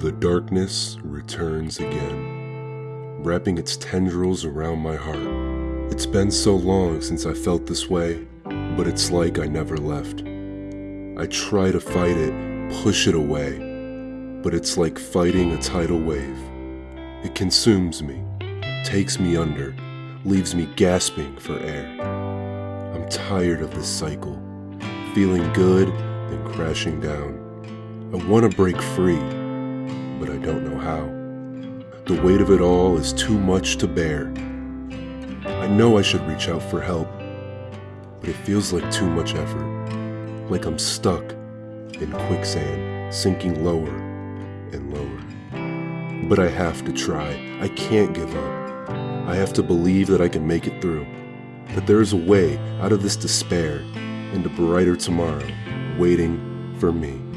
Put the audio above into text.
The darkness returns again, wrapping its tendrils around my heart. It's been so long since I felt this way, but it's like I never left. I try to fight it, push it away, but it's like fighting a tidal wave. It consumes me, takes me under, leaves me gasping for air. I'm tired of this cycle, feeling good, then crashing down. I want to break free, but I don't know how. The weight of it all is too much to bear. I know I should reach out for help, but it feels like too much effort, like I'm stuck in quicksand, sinking lower and lower. But I have to try. I can't give up. I have to believe that I can make it through, that there is a way out of this despair and a brighter tomorrow waiting for me.